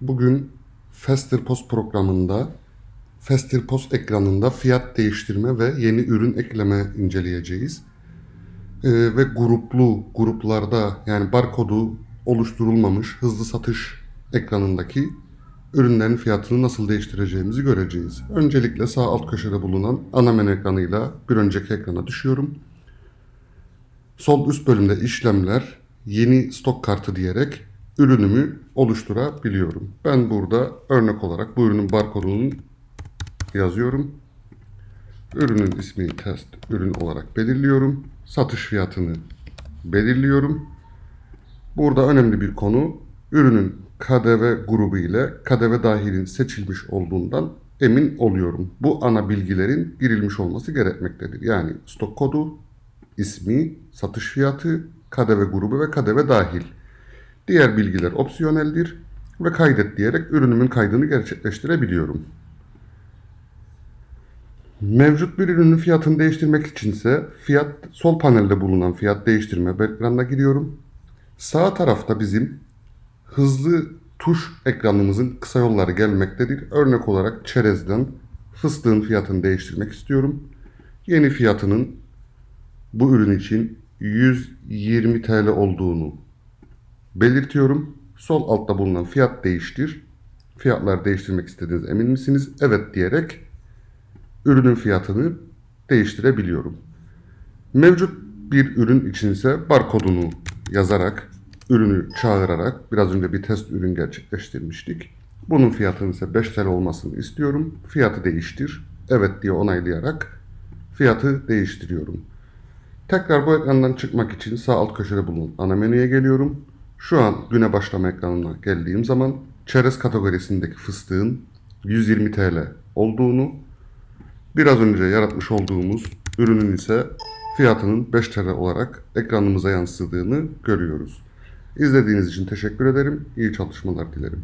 Bugün Faster Post programında Faster Post ekranında fiyat değiştirme ve yeni ürün ekleme inceleyeceğiz. Ee, ve gruplu gruplarda yani barkodu oluşturulmamış hızlı satış ekranındaki ürünlerin fiyatını nasıl değiştireceğimizi göreceğiz. Öncelikle sağ alt köşede bulunan ana menü ekranıyla bir önceki ekrana düşüyorum. Sol üst bölümde işlemler, yeni stok kartı diyerek ürünümü oluşturabiliyorum. Ben burada örnek olarak bu ürünün barkodunu yazıyorum. Ürünün ismini test ürün olarak belirliyorum. Satış fiyatını belirliyorum. Burada önemli bir konu ürünün KDV grubu ile KDV dahilin seçilmiş olduğundan emin oluyorum. Bu ana bilgilerin girilmiş olması gerekmektedir. Yani stok kodu, ismi, satış fiyatı, KDV grubu ve KDV dahil. Diğer bilgiler opsiyoneldir ve kaydet diyerek ürünümün kaydını gerçekleştirebiliyorum. Mevcut bir ürünün fiyatını değiştirmek içinse fiyat sol panelde bulunan fiyat değiştirme ekranına giriyorum. Sağ tarafta bizim hızlı tuş ekranımızın kısa yolları gelmektedir. Örnek olarak çerezden fıstığın fiyatını değiştirmek istiyorum. Yeni fiyatının bu ürün için 120 TL olduğunu belirtiyorum. Sol altta bulunan fiyat değiştir. Fiyatlar değiştirmek istediğiniz emin misiniz? Evet diyerek ürünün fiyatını değiştirebiliyorum. Mevcut bir ürün içinse barkodunu yazarak, ürünü çağırarak biraz önce bir test ürün gerçekleştirmiştik. Bunun fiyatının ise 5 TL olmasını istiyorum. Fiyatı değiştir. Evet diye onaylayarak fiyatı değiştiriyorum. Tekrar bu ekrandan çıkmak için sağ alt köşede bulunan ana menüye geliyorum. Şu an güne başlama ekranına geldiğim zaman çerez kategorisindeki fıstığın 120 TL olduğunu, biraz önce yaratmış olduğumuz ürünün ise fiyatının 5 TL olarak ekranımıza yansıdığını görüyoruz. İzlediğiniz için teşekkür ederim. İyi çalışmalar dilerim.